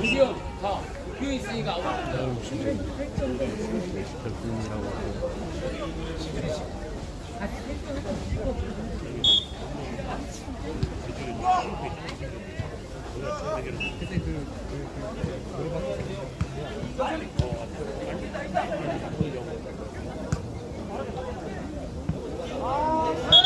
미디엄 다 비어 있으니까 아웃. 별분이라고 아.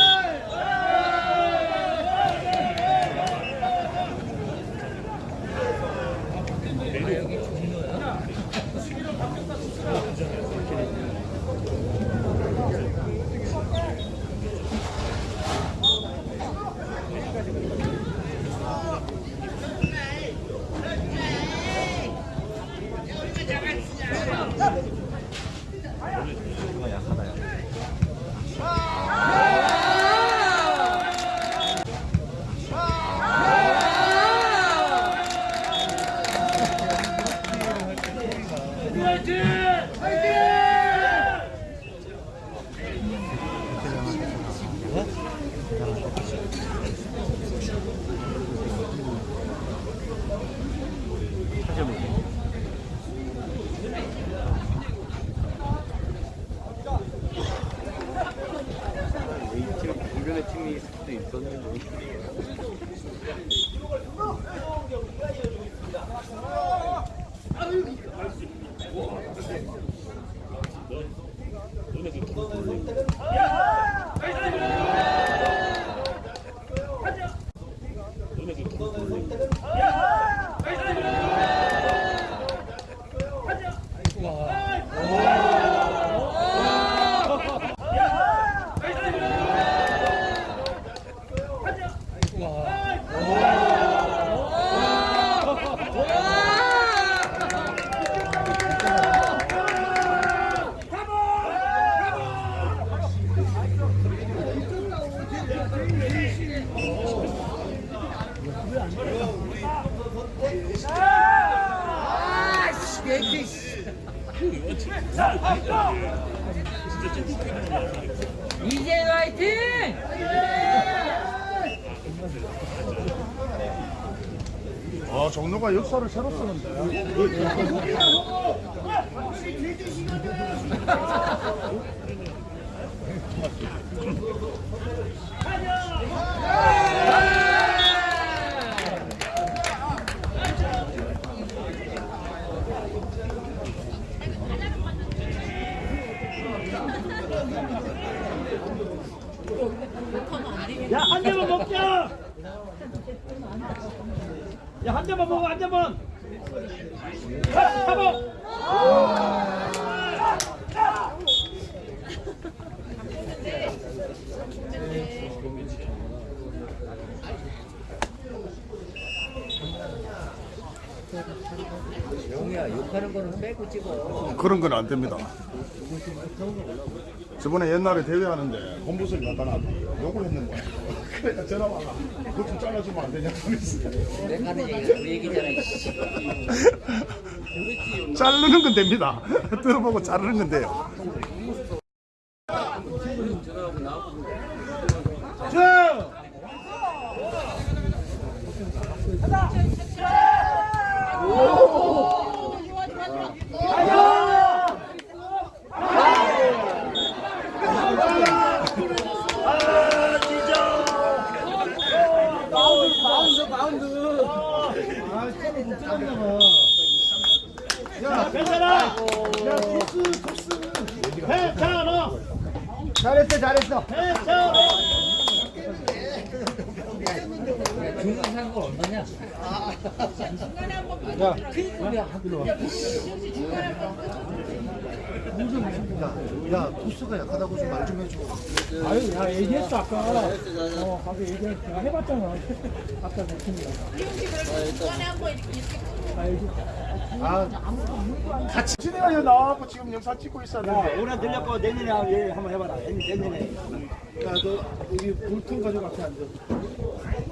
영희야 욕하는 거는 빼고 찍어. 그런 건 안 됩니다. 저번에 옛날에 대회하는데 홈부스를 갖다 놨는데 욕을 했는 거야. 그러니까 전화 와가. 그거 좀 잘라주면 안 되냐? 그랬어. 내가 하는 얘기가 그 얘기잖아. 이씨. 자르는 건 됩니다. 들어보고 자르는 건 돼요. 자. 야, 괜찮아. 야, 토스, 토스. 괜찮아. 잘했어 잘했어 괜찮아. 중간 사는 건 얼마냐? 야, 야, 야 토스가 약하다고 좀 말 좀 해줘 아유, 야, 얘기했어, 아까. 어, 가서 얘기했어. 내가 해봤잖아. 아까 그 친구가. 같이 진행하 여기 나와갖고 찍고 있었는데 올해 들렸고 내년에 얘 한번 해봐라. 내년에. 야너 여기 볼통 가지고 앞에 앉아.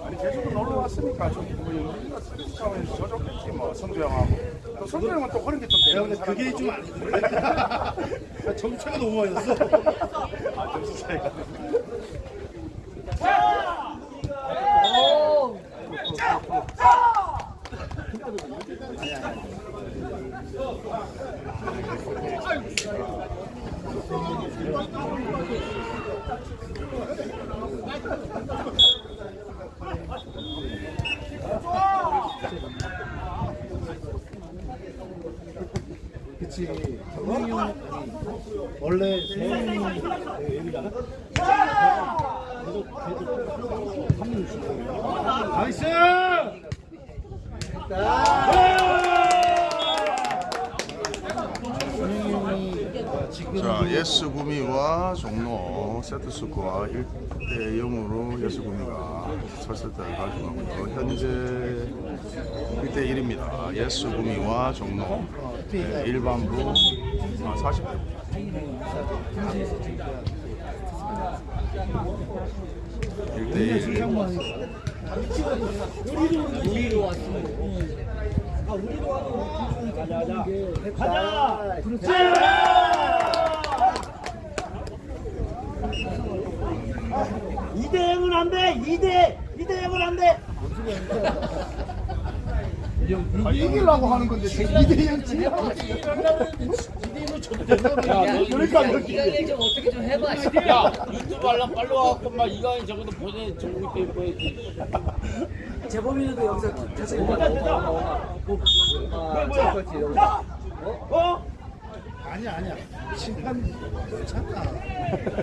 아니 계속 놀러 왔으니까 좀뭐 영빈이가 스트레스 차원에서 저줬겠지 뭐 성주 형하고 또 성주 형은 또 그런 게좀 되는 사람 그게 좀 아니던데. 점차가 너무 많이 났어. 아 점수 차이가 그치. 정명이 형 원래 세영이 여기다가 계속 계속 한명 주고. nice. 정명이 형이 지금 자 예스 구미와 스코어 1대 0으로 예스 구미가 첫 세트를 가져가고요 현재 1대 1입니다. 예스 구미와 종로 네, 일반부 아, 40대. 1대 1 우리로 왔으면 가자. 그렇지. 이대 0은 안 돼. 이대이대 0은 안 돼. 아, 이기려고 하는 건데 2대 0 지려고 야, 그러니까. 이강인 좀 어떻게 좀 해봐. 씨. 야 유튜브 하려면 빨리 와갖고 막 이강인 저것도 보내 정국 때 보여야지 재범이도 여기서 계속 됐다, 됐다. 뭐야, 뭐야. 어? 아니야 아니야 심판 괜찮다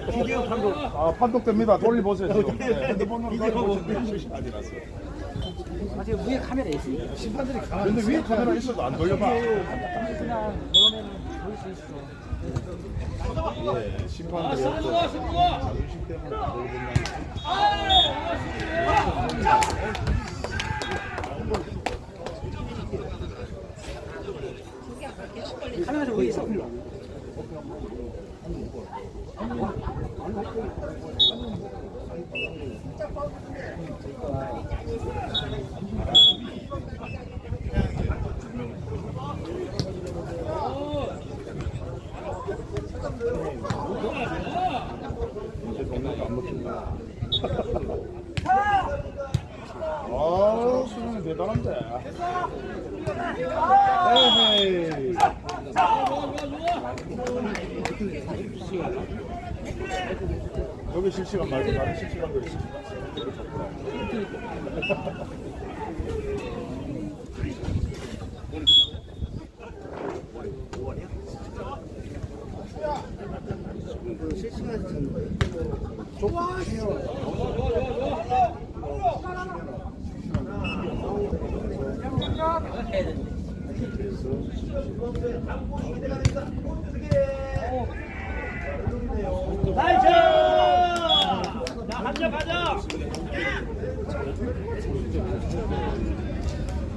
비디오 판독. 아 판독됩니다 돌려보세요 지금 네, 핸드폰으로 돌려보시면 실시간이라서 아직 위에 카메라 있으니까. 심판들이 가만히 근데 위에 카메라 있어도 안 돌려봐 그냥 그러면은 볼수 있어. 예, 심판들이 승부 좋아 자존심 때문에 돌리는 카메라 위에 있어. 아 수능이 대단한데 에헤이 여기 실시간 말고 다른 실시간도 있어 나이스!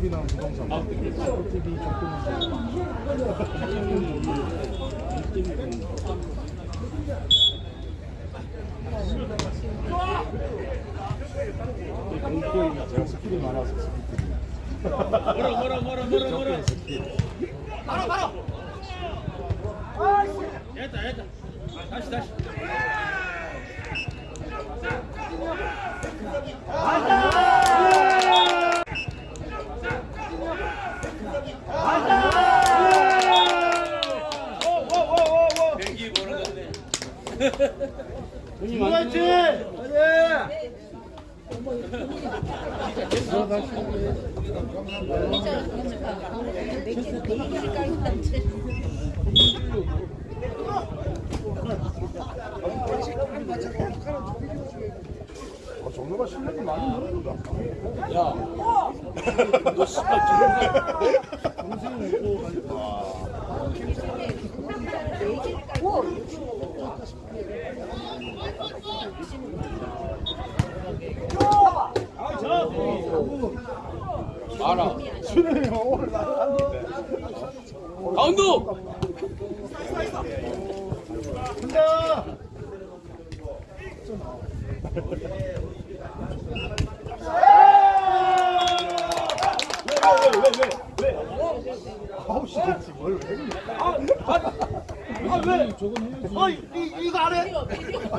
TV나 부동산. TV 공포인 제가 스킬이 많아서 뭐라 뭐라 뭐라 뭐라 뭐라 바로 바로 됐다 됐다 다시 다시 아, 정로가 실력이 많이 늘었다. 야너 씨발 지금 알아 수능이 오늘 나갔는데. 강도 간다. 아홉 시 됐지 뭘 왜? 아왜 아 이, 이거 안 해? 아,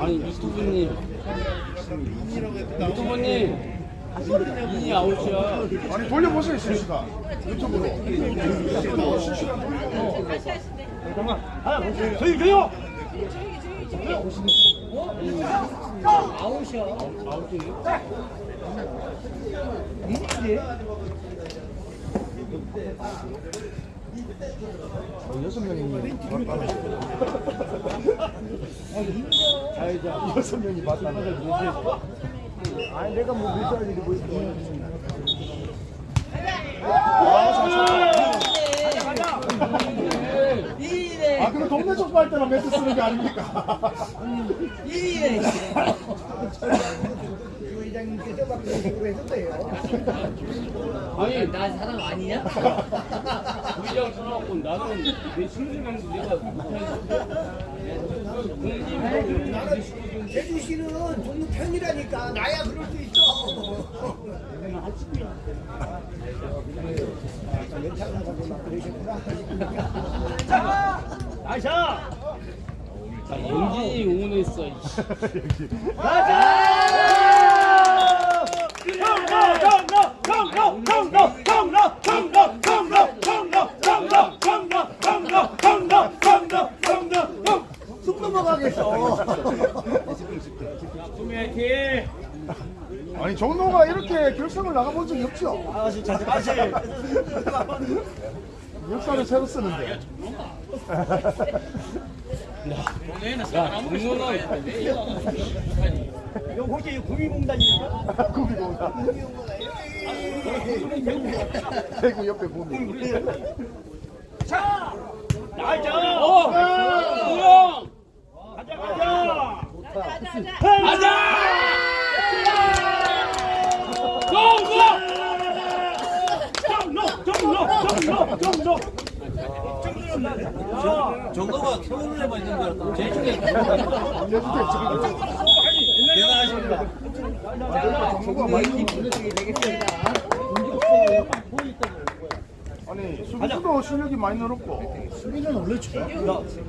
아니 유튜브님. 유튜브님. 인이 아웃이야. 아니 돌려보세요 실시간. 유튜브로. 실시간 돌려. 저기 저요. 아웃이야 여섯 명이 아, 여섯 명이 맞다는 아니 내가 뭐뭐 이네 아 그럼 동네 족발 할 때만 멘트 쓰는 게 아닙니까? 이네 아니 나 사람 아니냐? 우리랑 전화갖고 나는 내 신분감도 내가 못하는데 제주시는 종로 편이라니까 나야 그럴 수 있어. 나이샤 자 영진이 응원했어 이씨. 쑥 넘어가겠어. 꿈이 화이팅 아니 종로가 이렇게 결승을 나가본 적이 없죠? 아 진짜 다시. 역사를 새로 쓰는데 야 응원은 이거 혹시 구미공단입니까? 구미공단 대구 옆에 구미 nice 어 우영 가자 가자 가자 고고 정로 정로 정로 정로 정도가 서울에만 있는 거야. 제주도에 대단하십니다. 정도가 많이 되겠습니다. 아니 수비수도 실력이 많이 늘었고 수비는 원래 좋아. 야,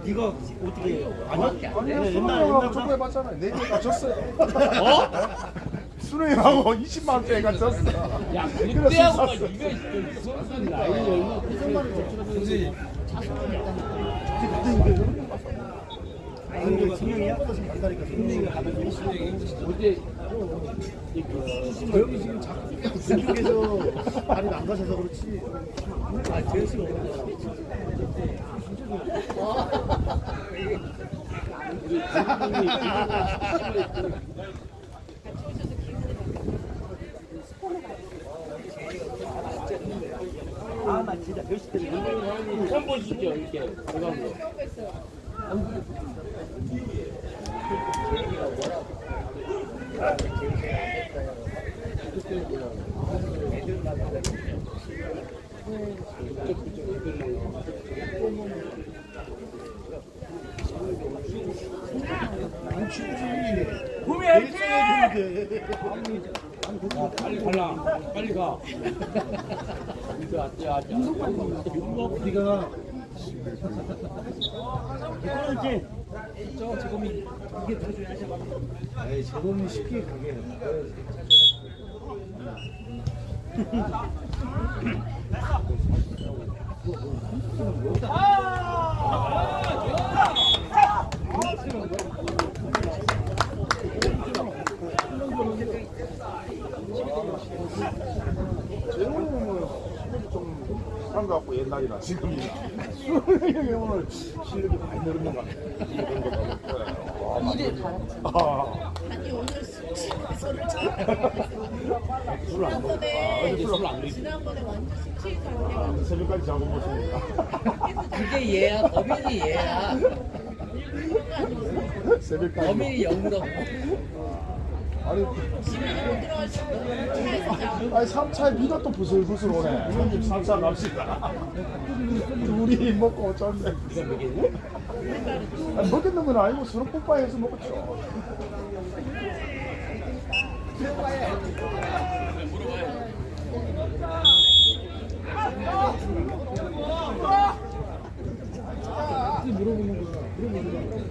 네가 어떻게 아니? 아니 수능하고 축구 해봤잖아요 네개 갇혔어요 어? 수능하고 20만 원짜리가 졌어 야, 그때하고. 이거 선수 나이 얼마 선수 승영이가 가면 어제 여기 지금 자꾸 그쪽에서 발이 망가져서 그렇지. 아, 될 수가 없어. 아, 나 진짜 몇시 때문에 처음 보시죠 이렇게 들어간 거. 난 축 구미 화이팅! 아, 빨리 갈라. 이거. 네가 이렇게 저 제범이 이게 더 줘야지. 아이 제범이 쉽게 가게. 재훈이 실력이 좀 상가갖고 옛날이나 지금이나. 오늘 실력이 많이 늘은 것 같아 거 이래 아. 아니 오늘 술을 술안 먹어 지난번에 술안 먹지. 지난번에 완전 숙취해서 해가지고 새벽까지 자고 보십니까 그게 얘야. 범인이 얘야. 새벽까지. 범인이 영도. 아니 아니 3차에 비가 또 부슬부슬 오네. 형님 3차 갑시다. 둘이 먹고 어쩌는데. 아니 먹겠는 건 아니고 서로 뽀빠해서 먹었죠. 이거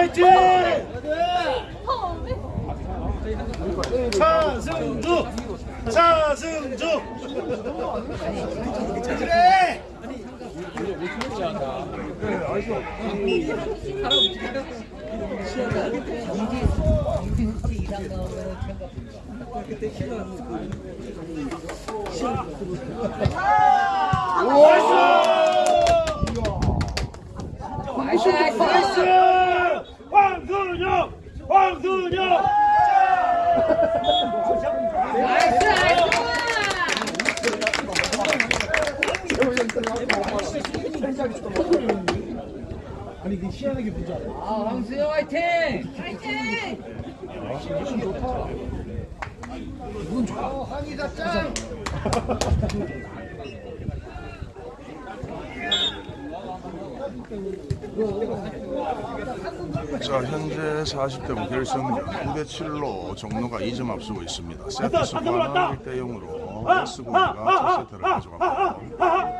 화이팅! 차승주! 차승주! 그래! 참가. 나이스 나이스. 나이스 나이스. 아니 그 희한하게 보자. 아 황수영 화이팅. 파이팅! 자 현재 40대 결승전 9대 7로 종로가 2점 앞서고 있습니다. 세트 수관은 1대 0으로 S공이가 첫 세트를 가져갑니다.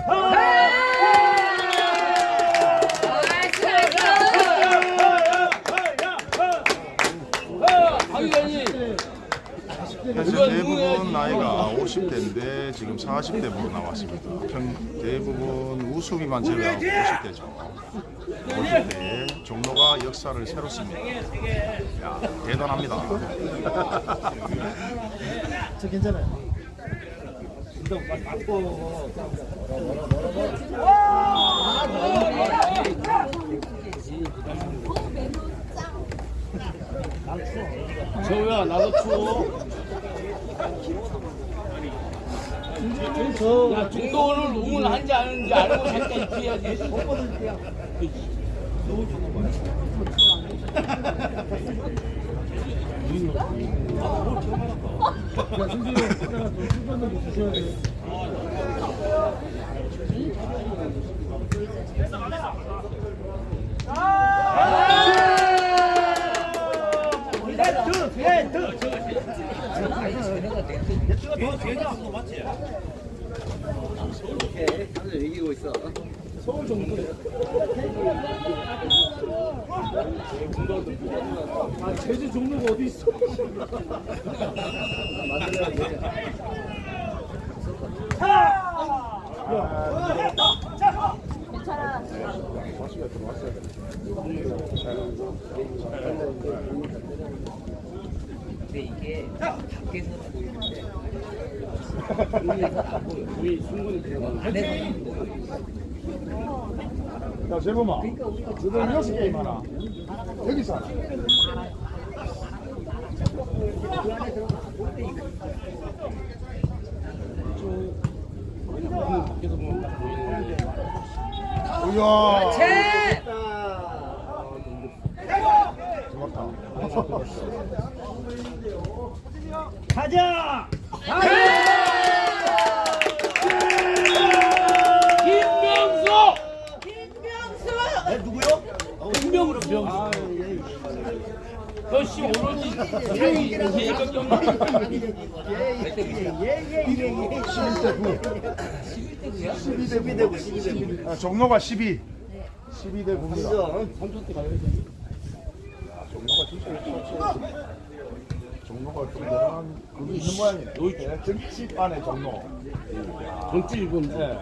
현재 대부분 나이가 50대인데 지금 40대부로 나왔습니다. 평, 대부분 우수비만 제외하고 50대죠. 50대에 종로가 역사를 새로 씁니다. 야, 대단합니다. 저 괜찮아요. 운동. 저야 나도 추워. 저야 중도 오늘 농을 한지 아는지 알고 살짝 입혀야지. 선생님, 이따가 좀 수건을 주셔야 돼요. 오늘 이기고 있어. 아, 제주 종로가 어디 있어? 근데 이게 밖에서 보이는데 우리에서 안 보여. 우리 충분히 들어가. 안에서는 보여. 야 재범아 너는 여섯 게임 하나 여기서 하나 밖에서 보면 딱 보이는데. 이야 채! 좋았다 가자! 김명 명수 병수. 너씨 오로지 사이 예의가 좀 11대 9야? 아, 종로가 12 12대 9입니다 삼촌 때 가야지. 종로가 진짜 종로가 좀 대단한 그게 있는 모양이네 네, 정집 안에 종로 전주 일본. 네.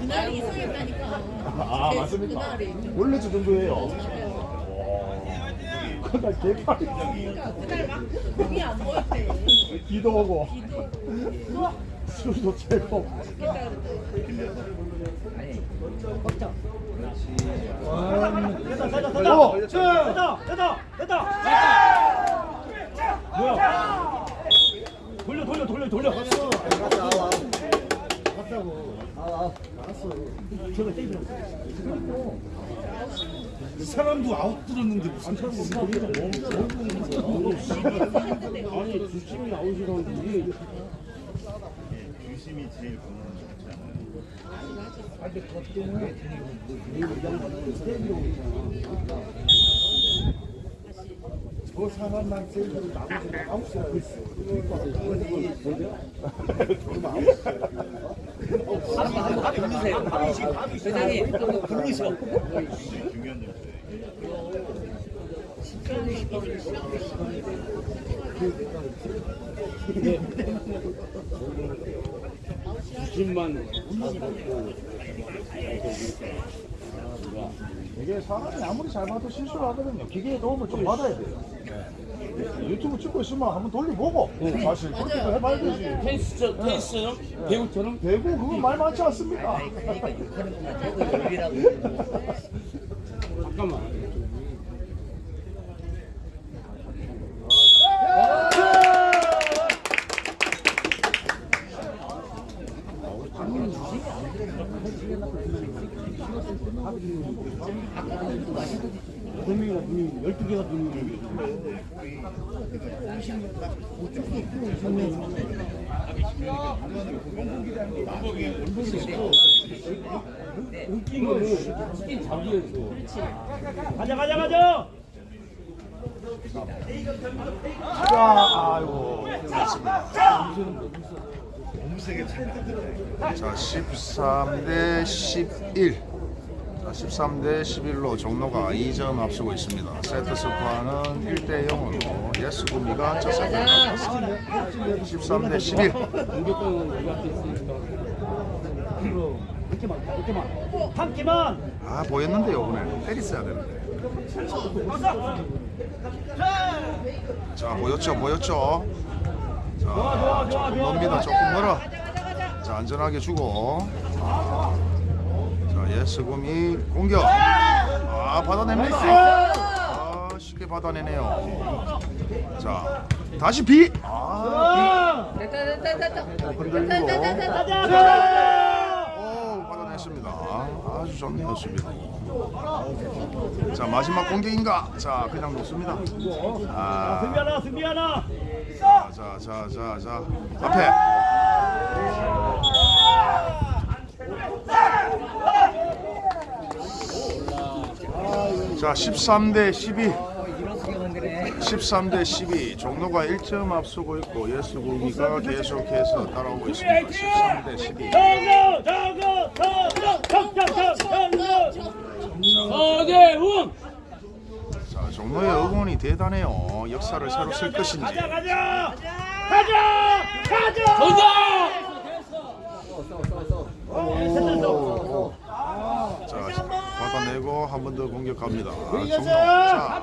그날이 있어야겠다니까 아 맞습니까? 원래 저 정도예요. 그날 개팔이 그날 막 몸이 안 보였대 비도 오고. 술도 그랬대 아니, 됐다, 됐다, 됐다! 오! 됐다, 됐다, 됐다! 뭐야? 돌려, 돌려, 돌려, 돌려! 사람도 아웃 들었는데 무슨 아니 주심이 아웃이라는데 이게 유심이 제일 건강한 것 같지 않아요? 그 사람만 제일 나머지 아홉 시라고 있어. 회장님, 또 부르셔. 점이에요. 주심만 이게 사람이 아무리 잘 봐도 실수를 하거든요. 기계의 도움을 좀 받아야 돼요. 유튜브 찍고 있으면 한번 돌려보고 사실 그렇게 해봐야 되지. 펜스처럼 펜스처럼 배우처럼 대구 그거 말 많지 않습니까? 그러니까. 잠깐만. 두 명이나 두 명, 열두 개가 두 명이야. 웃긴 거는 웃긴 잡이었어. 가자, 가자, 가자! 자, 아이고. 자, 13대 11. 자, 13대 11로 종로가 2점 앞서고 있습니다. 세트 스코어는 1대 0으로 예스 구미가 첫 세트를 가졌습니다. 13대 11. 공격권은 우리한테 있으니까. 한 개만. 아, 보였는데요, 오늘. 때렸어야 되는데. 자, 보였죠, 보였죠. 자, 조금 멉니다, 조금 멀어. 자, 안전하게 주고. 자, 예스금이 공격. 아, 받아냅니까? 아, 쉽게 받아내네요. 자, 다시 비. 아, 됐다 됐다 됐다 흔들리고. 받아냈습니다. 아주 좋네요, 수비도. 자, 마지막 공격인가? 자, 그냥 놓습니다. 아, 승비 하나 승비 하나 자, 자, 자, 자, 자. 앞에. 자, 13대 12. 이런 수경은 그래 13대 12 종로가 1점 앞서고 있고 예수고기가 계속해서 따라오고 있습니다. 13대 12. 서대훈 자, 종로의 응원이 대단해요. 역사를 새로 쓸 것인지. 가자 가자 가자 가자 정정 자, 받아내고 한 번 더 공격합니다. 종로. 자, 자.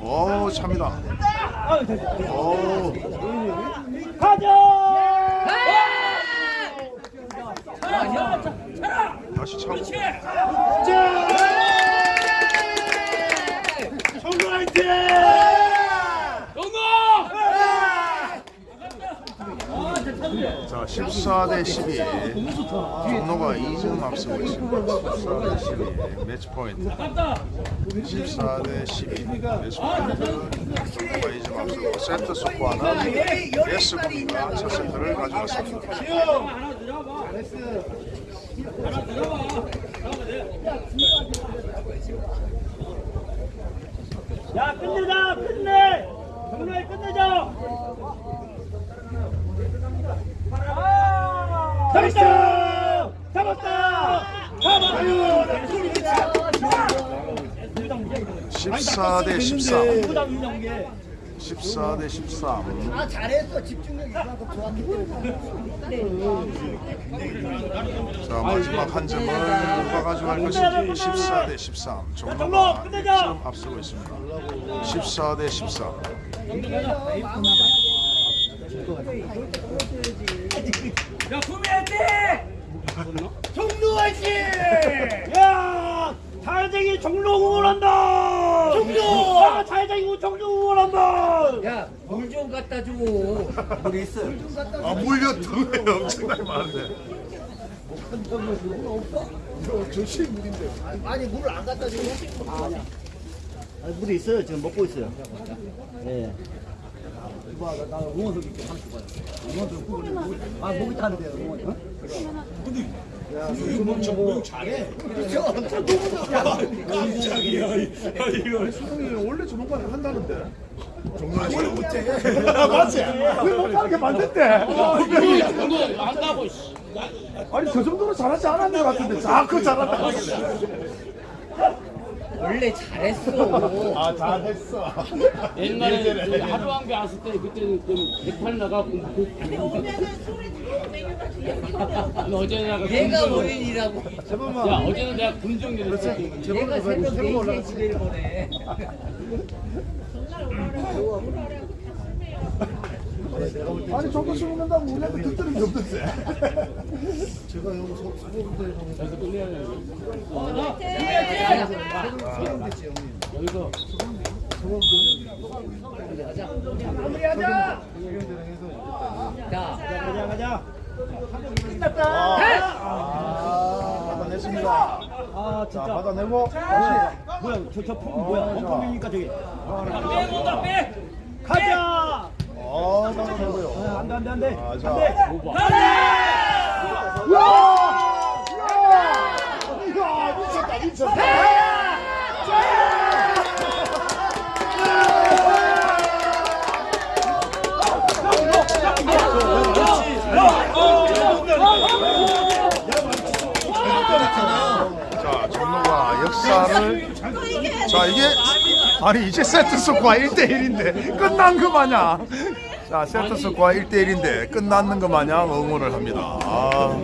오, 찹니다. 오, 다시 차고. 자, 14대 12. 종로가 2점 앞서고 있습니다. 14대 12. 매치 포인트. 14대 12. 매치 포인트. 종로가 2점 앞서고 세트 스코어는 예스고기가 첫 세트를 가져왔습니다. 야 끝내자 끝내 정말 끝내자 잡았다 잡았다 잡았다 14 대 13. 부담 인정계 14 대 13. 아 잘했어. 집중력이 그만큼 좋았기 때문에. 자 마지막 한 점을 누가 가져갈 것인지. 14 대 13 종로가 1점 앞서고 있습니다. 14 대 13 야 구매할게 종로 화이팅 야 잘생긴 종로 응원한다! 종로 아 잘생긴 종로 응원한다! 야물 좀 갖다 줘. 아 물려 등에 엄청나게 많은데. 저시 물인데. 아니 물을 안 갖다 주고 아니 물이 있어요. 지금 먹고 있어요. 예 봐, 나, 나 응원석 있게 하나 줘봐요. 응원석 후보는 아, 목이 타는데요, 응원. 어? 야, 이거 멈춰, 뭐 잘해. 그렇죠. 깜짝이야. 이거. 수동이 원래 거 한다는데. 정말 원래 못해. 맞지? 왜 못하게 만든대? 한다고 아니, 저 정도로 잘하지 않았는 것 같은데. 자꾸 잘한다. 원래 잘했어. 아, 잘했어. 옛날에 그 하루 한개 왔을 때 그때는 그 대팔 나가고 오면은 소리 들리고 어제 나가 얘가 군정 어린이라고. 야 어제는 내가 군정기를 했지. 얘가 새벽 4시에 집에를 보내 아니, 저거 술 먹는다고 우리한테 듣들은 게 없던데. 제가 여기 서, 서울대 그래서 끝내야 돼 여기서 자 가자 가자 아, 받아냈습니다. 아 자, 진짜. 받아내고. 뭐야 저저 품 뭐야? 엉뚱이니까 저기 빼고다 빼 가자 어, 받아내고요. 안돼 안돼 안돼 아, 자. 안돼 이야, 미쳤다, 미쳤다. 자 종로가 역사를 자 이게 아니 이제 세트 스코어 1대1인데 끝난 거 마냥. 자 세트 스코어 1대1인데 끝났는 거 마냥 응원을 합니다. 아.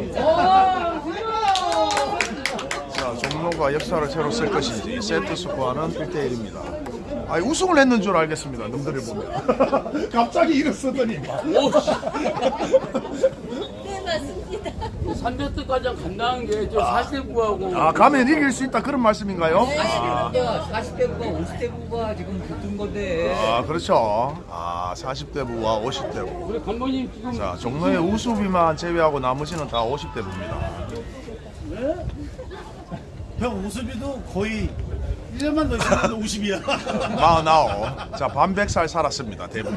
자 종로가 역사를 새로 쓸 것인지 세트 스코어는 1대1입니다. 아니 우승을 했는 줄 알겠습니다 놈들을 보면. 갑자기 일어서더니. 네 맞습니다 300대 과장 간다는 게저 40대 부하고 아 가면 이길 수 있다 그런 말씀인가요? 아, 야 40대 부가 50대 부가 지금 붙은 건데 아 그렇죠. 아 40대 부와 50대 부. 우리 감독님 지금 자 종로의 우수비만 제외하고 나머지는 다 50대 부입니다. 형 우수비도 거의 1년만 더 있으면 50이야. 마흔아홉. 자 반백살 살았습니다 대부분.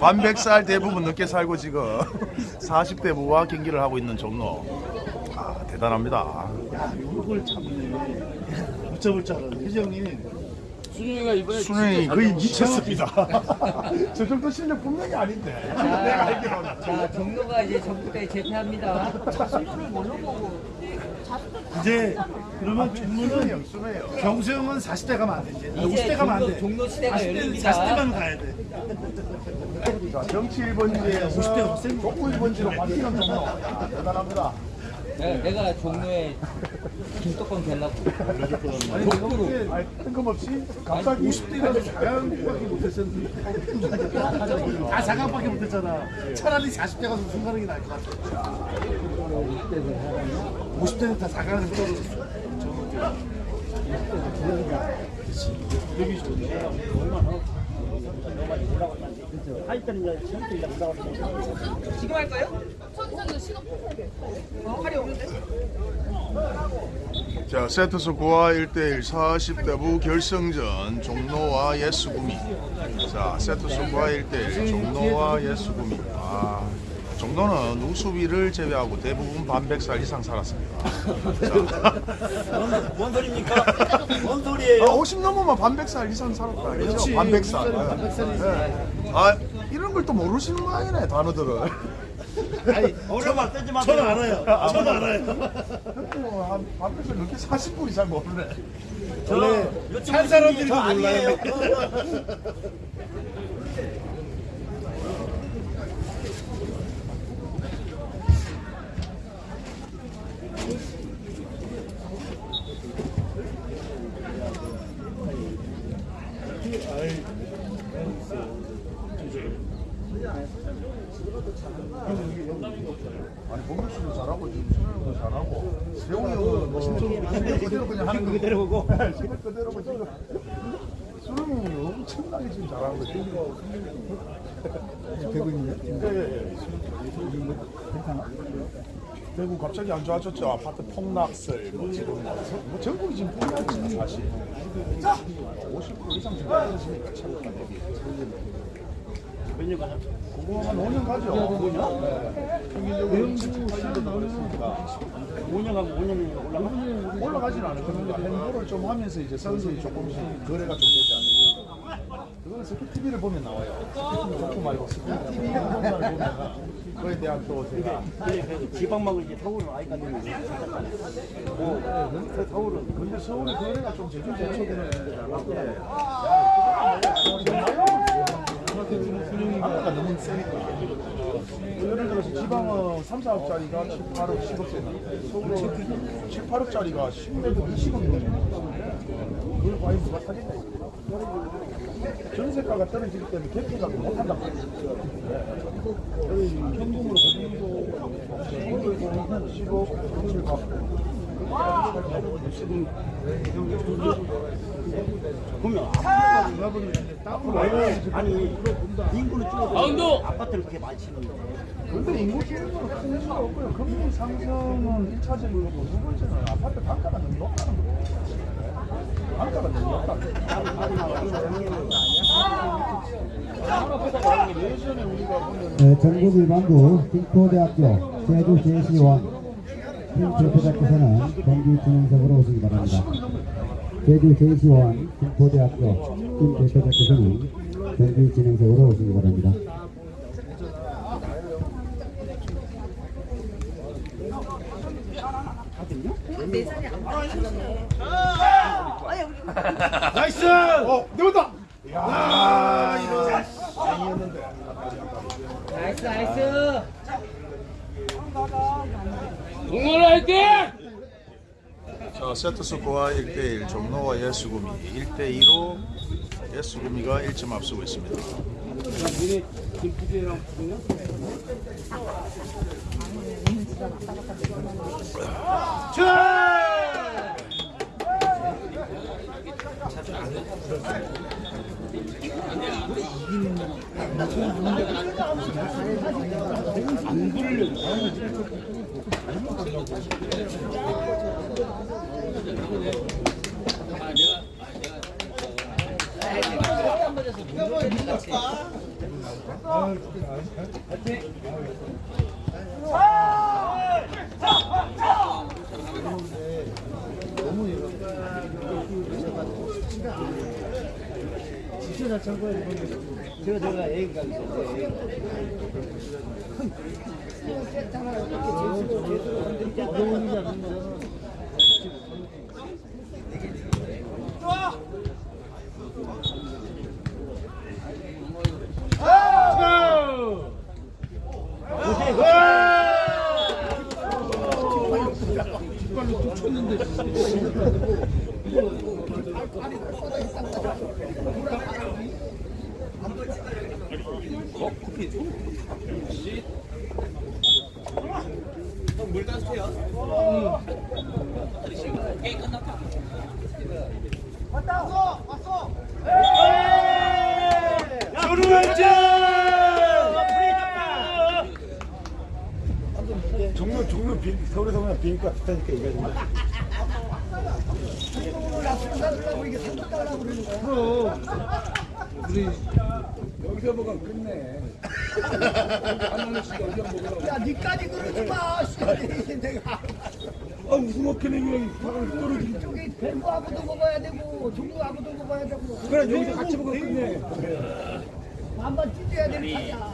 반백살 대부분 늦게 살고 지금 40대 부와 경기를 하고 있는 종로. 아 대단합니다. 이걸 참네. 못 잡을 줄 알았는데 혜지 형님 순영이가 이번에 수능이 진짜 거의 잘 미쳤습니다. 저 정도 실력 분명히 아닌데. 내가 알기로는. 자 종로가 이제 전국 대 재패합니다 이제 그러면 종로는 수능이요 수능이요. 경수 형은 40대 가면 안 돼. 이제 이제 50대 가면 안 돼. 종로 시대가 40대, 열립니다 40대 가면 가야 돼. 자, 정치 1번지에서 50대가 더센 거. 족구 1번지로 바뀌는 종로. 야, 대단합니다. 내가, 내가 종로에 김떡건 되려고. 아니, 뜬금없이 갑자기 50대가 4강밖에 못했었는데 다 4강밖에 못했잖아 차라리 40대 가서 우승 가는 게 나을 것 같아 50대는 다 4강을 떨어졌어 자, 세트스 9와 1대1 40대부 결승전 종로와 예수구미. 자, 세트스 9와 1대1 종로와 예수구미. 아, 종로는 우수비를 제외하고 대부분 반백살 이상 살았습니다. 뭔 소리입니까? 뭔 소리예요? 아, 50 넘으면 반백살 이상 살았다. 그렇죠? 반백살. 반백살이지. 네. 아, 이런 걸 또 모르시는 거 아니네, 단어들을. 아니 어려워 뜨지 마 저는 알아요 저는 알아요 뭐, 한 반백살 넘게 40분이 잘 모르네. 원래 산 사람들이 더 몰라요 아니 봉규 씨도 잘하고 지금 수영도 잘하고 세웅이 형은 뭐 실력 그대로 그냥 하는 거 그대로 보고 실력 그대로 뭐 지금 수영이 형이 엄청나게 지금 잘하는 거지 되고 있네 예예 갑자기 안 좋아졌죠 아파트 폭락설 뭐 지금 뭐, 전국이 지금 폭락이지 사실 50% 이상 증가했으니까 체육관 대비 몇년 가냐? 그거 한 5년 가죠 5년? 네. 평균적으로 7, 8년도 그랬으니까 5년 가면 5년이 올라가? 올라가진 않을 겁니다. 행보를 좀 하면서 이제 선수들이 조금씩 거래가 좀 되지. 그거는 스키 TV를 보면 나와요. 좋고 말고 스키 TV 행동사를 보면 그에 대한 또 제가 그래 지방망을 이제 서울은 아이가 되는 거야 뭐 근데 서울은 근데 서울의 거래가 좀 제주 제초되는 데잖아. 아까 너무 세니까. 예를 들어서 지방은 3, 4억짜리가 7, 8억, 10억 세는데 서울은 7, 8억짜리가 10억에도 20억이거든요. 그걸 과연 누가 사겠냐. 전세가가 떨어지기 때문에 못한단 말이에요. 여기 현금으로 보내고 10억, 7억 받고 보면 아파트가 누가 보면 땅으로 아니 인구를 줄어도! 아파트를 그렇게 많이 치는데 근데 인구 줄는 큰 문제가 없고요. 금리 상승은 1차적인 거고 두 번째는 아파트 단가가 너무 높다는 거예요. 네, 전국 일반부 김포대학교 제주 제시원 팀 대표자께서는 경기 진행석으로 오시기 바랍니다. 제주 제시원 김포대학교 팀 대표자께서는 경기 진행석으로 오시기 바랍니다. nice! 어, 내온다. 야, 이런 아니었는데. nice nice 동원 화이팅! 자, 세트 스코어 1대1 종로와 예수구미 1대2로 예수구미가 1점 앞서고 있습니다. 니네 김PD랑 붙으면 제가 제가 애기가 있는데 어려운 지 않는 거는 종로 종로 비 서울에서 보면 비행가 비슷하니까 얘기하지 마. 그럼 우리 여기서 먹으면 끝내. 야 니까지 그러지 마 내가 아 그냥 바로 떨어지기. 저기 뱀부하고도 먹어야 되고 종구하고도 먹어야 되고 그래 여기서 같이 끝내. 한번 찢어야 되는 판이야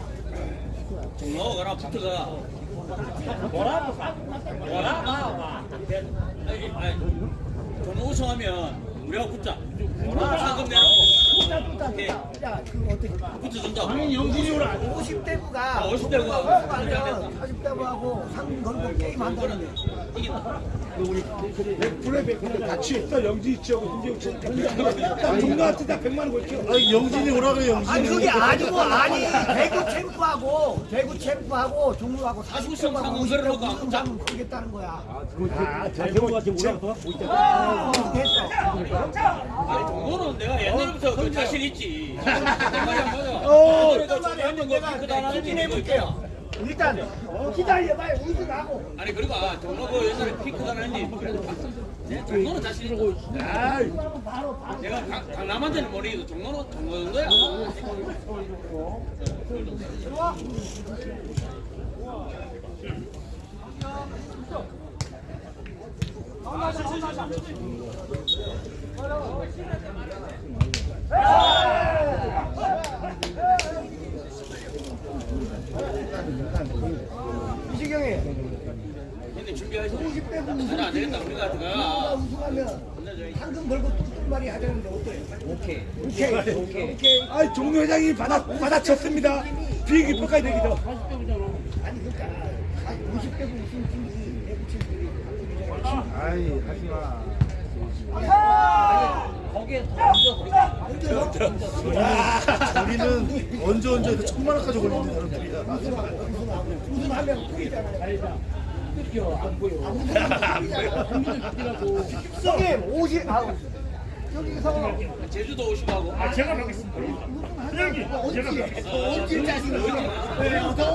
종로 가라 붙어가. 뭐라? 뭐라? 종로 우승하면 우리가 붙자. 상금 내놓고 야그 어떻게 붙여준다. 50대부가 아, 50대 부가. 가면 40대부하고 상금 걸고 게임 한다는데 불에 백분에 같이 있어 영지 있죠. 김재욱 씨. 딱 종로한테 다 100만 원 걸죠. 아니 영진이 오라 그래 영진이 아니 그게 아니고 아니 대구 챔프하고 대구 챔프하고 종로하고 40대부하고 상금 50대하고 걸어놓고 무슨 상금 걸겠다는 거야 아, 대구가 지금 오라고. 어, 됐어 아니 종로는 내가 옛날부터 그 자신 있지. 어, 그래도 어떤 말이 한번 내가 그 추진해 볼게요. 일단 기다려봐요. 우승하고. 아니 그리고 아, 종로 그 옛날에 피크가 나는지 그래도 봤어. 내 종로는 자신 있고. 내가 강- 강남한테는 모르겠도 종로는 종로인 거야. 이시경이 근데 준비하시. 50대 분 나는 안 되겠다. 우리가 우승 들어가. 우승하면 상금 벌고 ጡ말이 하자는데 어때? 오케이. 오케이. 오케이. 오케이. 아, 종로 회장이 받아 받아쳤습니다. 비행기 표까지 내기죠. 아니 그러니까 50대 분 우승 팀이 대구 챔프들이 아이, 하지 마. 거기에 더 얹어. 우리는 언제 언제 해도 천만 원까지 걸리는 사람들이야. 우승하면 그게잖아요. 형님 50 아우 여기서 제주도 오시고 하고. 아 제가 가겠습니다. 여기 언제 자신 있어? 더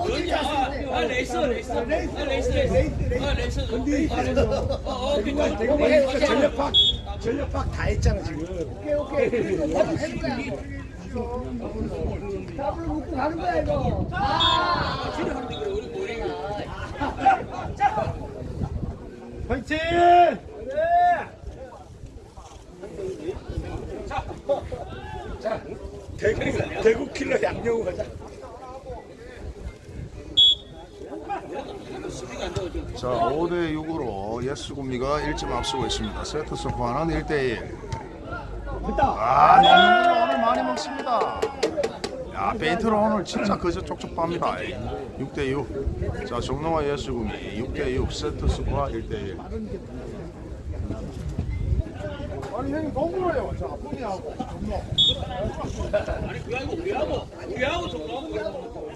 언제 자신 있어? 아 레이스 레이스 아 레이스 레이스 아 레이스 근데 어어 그니까 대구가 전력팍 전력팍 다 했잖아 지금. 오케이 오케이. 뭐? 답을 묻고 가는 거야 이거. 우리 모리 화이팅! 자, 대구 대구 킬러 양영우 가자. 수비가 안 되고 좀 자 5대 6으로 예스구미가 1점 앞서고 있습니다. 세트 스코어는 1대 1. 아, 양념으로 오늘 많이 먹습니다. 야, 베이트로 오늘 진짜 그저 쪽쪽 빱니다. 6대 6. 자, 종로와 예스구미 6대 6 세트 스코어 1대 1. 아니 형님 그래요. 저 아프니하고. 아니 아니고 우리하고 우리하고 종로하고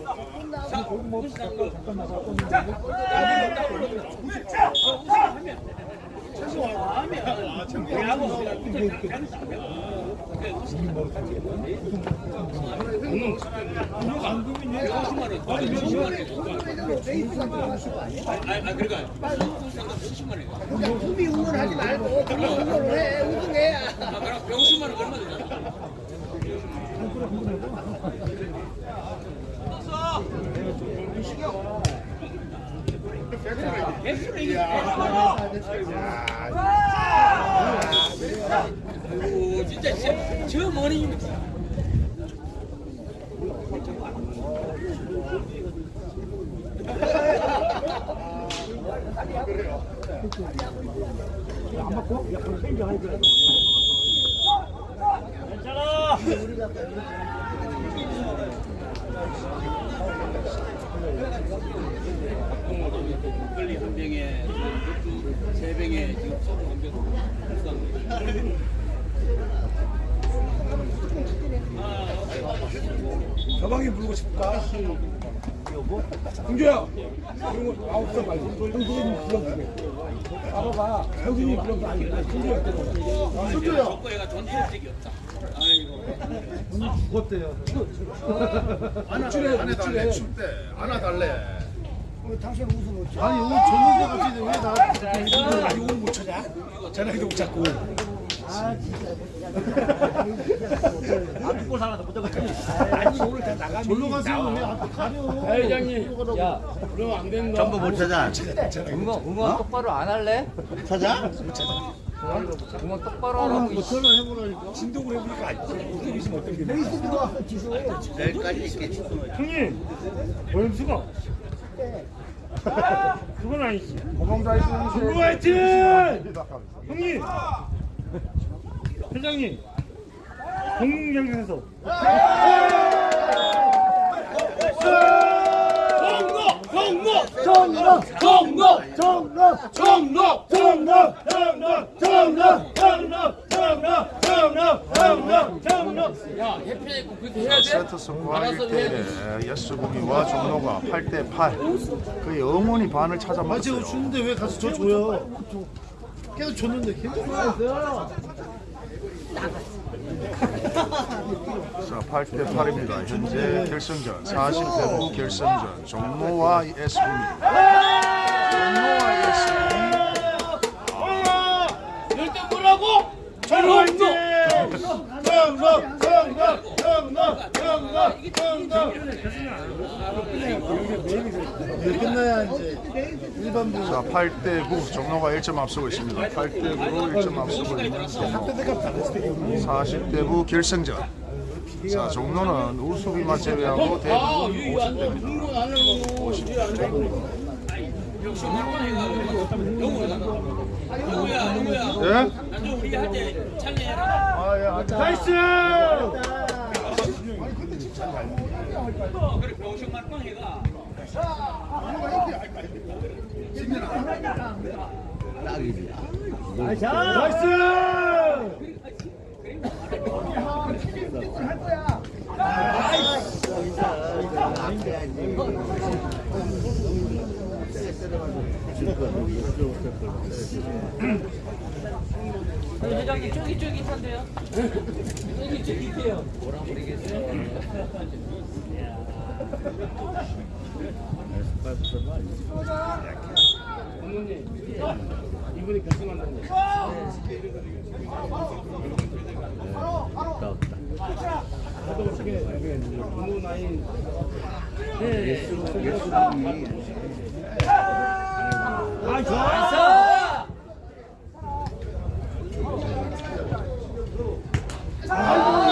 꿈이 응원하지 말고 그냥 응원을 해 우승해야 아 그럼 150만 원 얼마 되 안 맞고 약간 생겨 하야 돼. 막걸리 한 병에 맥주 세 병에 지금 소주 한 병. 가방에 물고 싶을까? 승주야! 이런 거 아홉 살 말고 형수님 불러주게 아빠가 형수님 불러서 아니 승주야. 조건이가 존재할 적이 없다. 아이고. 죽었대요 안아 달래 춥대 안아 달래 아니 오늘 줬는데 갑자기 왜 나? 아니 오늘 못 찾아? 전화기도 못 찾고 앞골 하나 더 붙잡아. 아니 오늘 다 나가면 졸로 가세요. 왜 앞에 가려? 회장님, 야, 그럼 안 거. 전부 못 찾아. 응원, 응원 똑바로 안 할래? 찾아? 응원 똑바로 하라고. 이 전화 해보라니까. 진동을 해보니까 어떻게 있겠지. 형님 오염수가 그건 아니지 고봉자 있으면 그거 화이팅! 형님 회장님 공경에서 세트 스코어 1대 예스구미와 종로가 8대 8 거의 어머니 반을 찾아 아 먹었어요 주는데 왜 가서 저 줘요? 계속 줬는데 계속 줘요. 자 8대 8입니다. 현재 결승전 40대 결승전 종로와 예스구미 종로와 끝나야 이제 일반부. 자 8대 9 종로가 1점 앞서고 있습니다 8대 9로 1점 앞서고 있는 종로 40대 9 결승전 자 종로는 우수비만 제외하고 대부분 50대입니다 50대 영우야, 영우야. 예? 나중 우리 할때 찰리해라. nice 그래 병신 말빵 해가. 나이스 회장님 쫄깃쫄깃한데요? 쫄깃쫄깃해요. 뭐라 모르겠어요. 이분이 결승한다는 거 나도 어떻게 여기 분노 나인 아 좋아 아,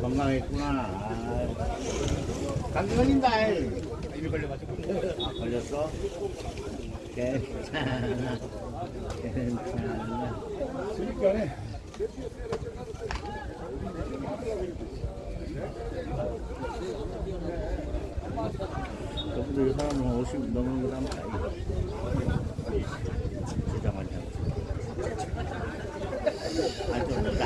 건강했구나. 아, 감기 걸린다. 이미 걸려가지고. 아, 걸렸어? 괜찮아. 괜찮아. 그러니까 저분들 사람은 50 넘는 거 하면 다행이다. 진짜 많이 하고. 아, 좀 나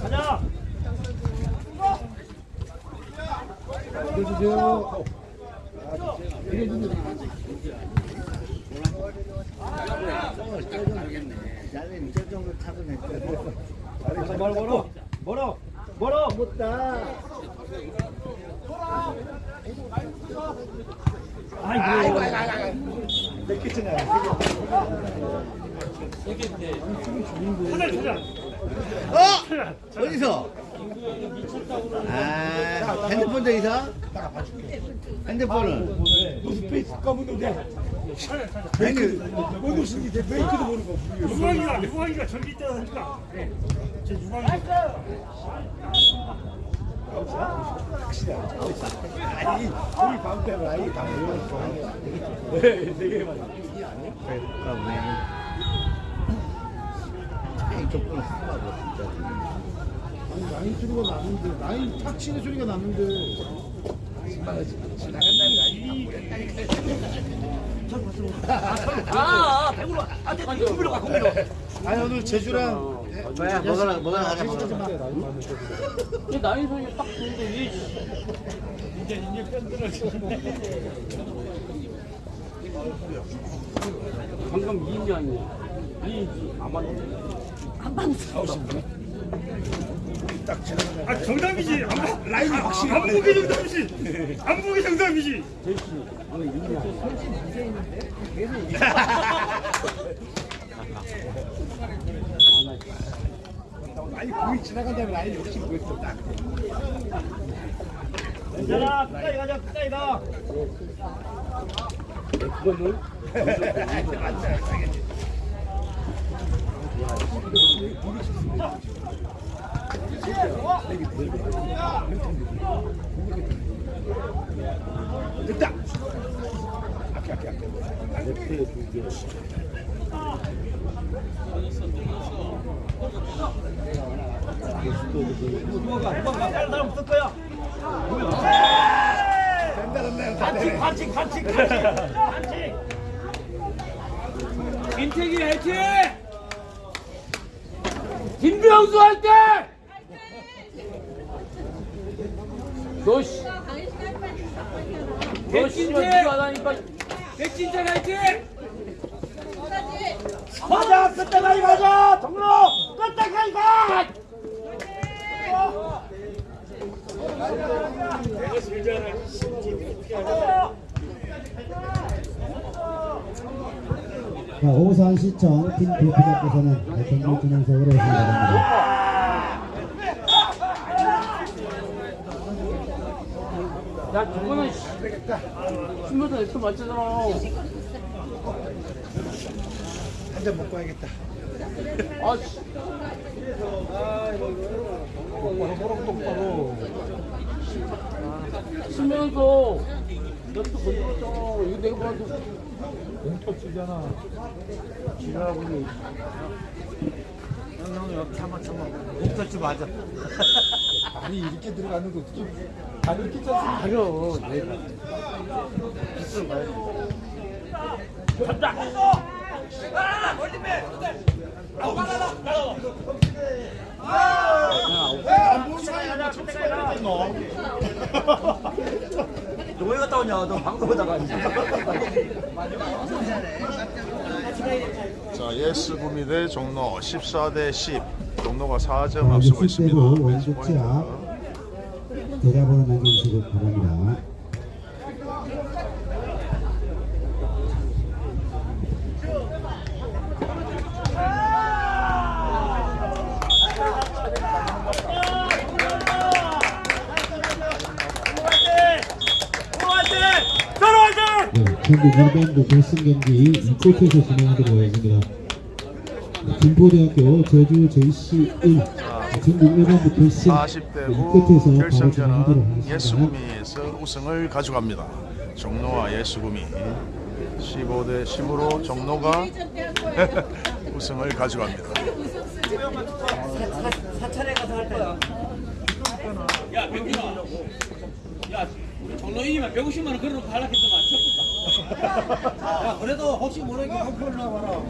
가 없을 갖다 줄수 있다. 왜 웃었네? 위장이 왜 웃었어? 해주세요. 나는 저 정도 차분했거든. 멀어 멀어 멀어 멀어 못다. 아이고 아이고 내 키친이야 어? 어디서? 아, 핸드폰 저기서? 핸드폰은? 무슨 페이스 검은 데 아니, 뭔 옷인지 내 메이크도 모르고. 유광이가 유광이가 전기 때하니까. 제 유광이가 아니 우리 밤 때문에 아이 다 모여서 네네 개만 아이, 조금 쓰라고, 진짜. 아니 라인 소리가 나는데 라인 탁 치는 소리가 나는데 아, 아, 오늘 제주랑 뭐야, 먹으라, 먹으라 하자, 먹으라. 이 나이 소리 딱 듣는데 이 방금 이인이 아니야. 이인지 안 맞네. 아 정답이지. 안, 보- 라인이 확실히 안 보기 정답이지. 안 보기 정답이지. 아니 공이 지나간 다음에 라인이 훨씬 보였어 딱. 괜찮아. 끝까지 가자. 끝까지 가 됐다 앞에 앞에 앞에 다른 사람 없을 거야 같이 같이 같이 같이 같이 민택이 화이팅! 김병수 화이팅! 너 씨, 너 씨발 니가 하다니까 백진태 화이팅! 가자 끝까지 가자 정로 끝까지 가 자, 오산시청 팀 대표자께서는 경기 진행석으로 오시기 바랍니다. 야 저거는 씨, 신문사 넥터 맞잖아. 한 잔 먹고 와야겠다 아 씨. 똑바로 똑바로 신면서 너또 건드렸잖아. 이거 내가 봐도 공터 치잖아 지랄하고 있네. 형, 형, 형, 참아, 참아. 목터치 맞아. 아니 이렇게 들어갔는데 어떻게 다 이렇게 쳤으면 가려 내가 너. 너왜 갔다 오냐? 너 방송하다가. 자, 예스 구미 대 종로 14대 10. 종로가 4점 자, 앞서고 60대로 있습니다. 원조치 앞 계좌번호 남겨주시기 바랍니다. 전국 일반부 결승 경기 이코트에서 진행하도록 하겠습니다. 김포대학교 제주 JC 1 전국 일반부 결승 40대 이코트에서 후 바로 진행하도록 결승전은 하겠습니다. 예수구미에서 우승을 가져갑니다. 종로와 예수구미 15대 10으로 종로가 우승을 가져갑니다. 야 병준아 야 정로 이기면 150만 원 걸어놓고 하려고 했더만 쳤겠다 야, 그래도 혹시 한 표를 나와라.